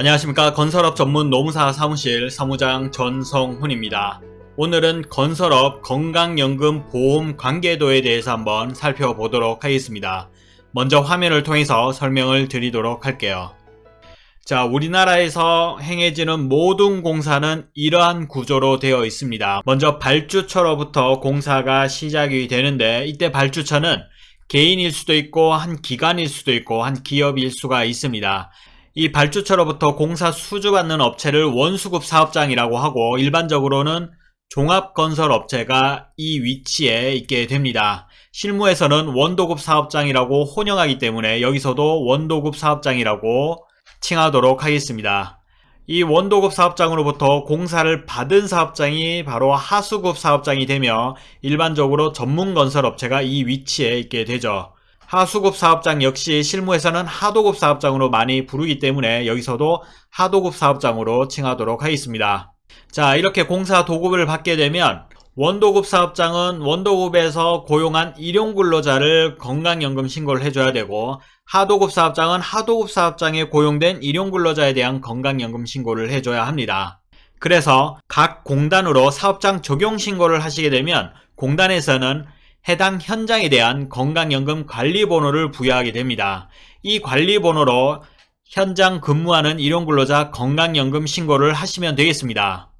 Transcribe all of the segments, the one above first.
안녕하십니까 건설업 전문 노무사 사무실 사무장 전성훈입니다. 오늘은 건설업 건강연금 보험 관계도에 대해서 한번 살펴보도록 하겠습니다. 먼저 화면을 통해서 설명을 드리도록 할게요. 자, 우리나라에서 행해지는 모든 공사는 이러한 구조로 되어 있습니다. 먼저 발주처로부터 공사가 시작이 되는데 이때 발주처는 개인일 수도 있고 한 기관일 수도 있고 한 기업일 수가 있습니다. 이 발주처로부터 공사 수주받는 업체를 원수급 사업장이라고 하고 일반적으로는 종합건설업체가 이 위치에 있게 됩니다. 실무에서는 원도급 사업장이라고 혼용하기 때문에 여기서도 원도급 사업장이라고 칭하도록 하겠습니다. 이 원도급 사업장으로부터 공사를 받은 사업장이 바로 하수급 사업장이 되며 일반적으로 전문건설업체가 이 위치에 있게 되죠. 하수급 사업장 역시 실무에서는 하도급 사업장으로 많이 부르기 때문에 여기서도 하도급 사업장으로 칭하도록 하겠습니다. 자 이렇게 공사 도급을 받게 되면 원도급 사업장은 원도급에서 고용한 일용 근로자를 건강연금 신고를 해줘야 되고 하도급 사업장은 하도급 사업장에 고용된 일용 근로자에 대한 건강연금 신고를 해줘야 합니다. 그래서 각 공단으로 사업장 적용 신고를 하시게 되면 공단에서는 해당 현장에 대한 건강연금 관리번호를 부여하게 됩니다. 이 관리번호로 현장 근무하는 일용근로자 건강연금 신고를 하시면 되겠습니다.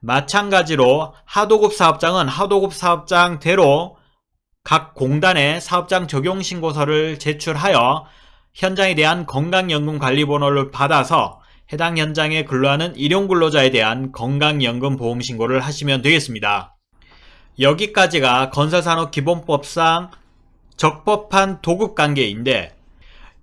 마찬가지로 하도급 사업장은 하도급 사업장대로 각 공단에 사업장 적용 신고서를 제출하여 현장에 대한 건강연금 관리번호를 받아서 해당 현장에 근로하는 일용근로자에 대한 건강연금 보험 신고를 하시면 되겠습니다. 여기까지가 건설산업 기본법상 적법한 도급 관계인데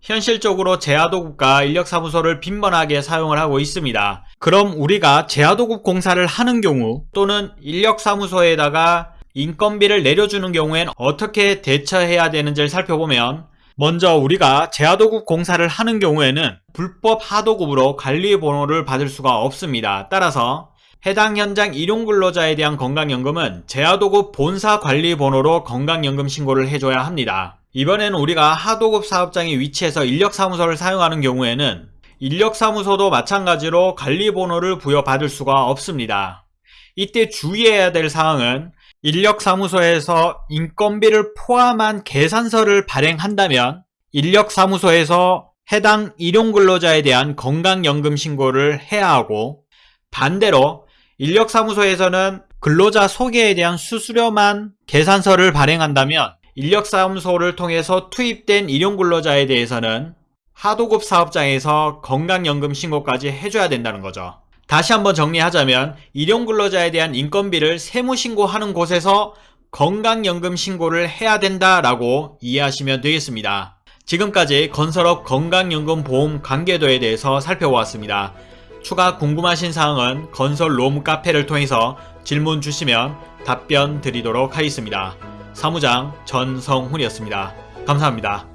현실적으로 제하도급과 인력사무소를 빈번하게 사용을 하고 있습니다. 그럼 우리가 제하도급 공사를 하는 경우 또는 인력사무소에다가 인건비를 내려주는 경우엔 어떻게 대처해야 되는지를 살펴보면 먼저 우리가 제하도급 공사를 하는 경우에는 불법 하도급으로 관리 번호를 받을 수가 없습니다. 따라서 해당 현장 일용근로자에 대한 건강연금은 제하도급 본사 관리번호로 건강연금 신고를 해줘야 합니다. 이번에는 우리가 하도급 사업장의 위치에서 인력사무소를 사용하는 경우에는 인력사무소도 마찬가지로 관리번호를 부여받을 수가 없습니다. 이때 주의해야 될 사항은 인력사무소에서 인건비를 포함한 계산서를 발행한다면 인력사무소에서 해당 일용근로자에 대한 건강연금 신고를 해야 하고 반대로 인력사무소에서는 근로자 소개에 대한 수수료만 계산서를 발행한다면 인력사무소를 통해서 투입된 일용근로자에 대해서는 하도급 사업장에서 건강연금 신고까지 해줘야 된다는 거죠. 다시 한번 정리하자면 일용근로자에 대한 인건비를 세무신고하는 곳에서 건강연금 신고를 해야 된다라고 이해하시면 되겠습니다. 지금까지 건설업 건강연금 보험 관계도에 대해서 살펴보았습니다. 추가 궁금하신 사항은 건설 롬 카페를 통해서 질문 주시면 답변 드리도록 하겠습니다. 사무장 전성훈이었습니다. 감사합니다.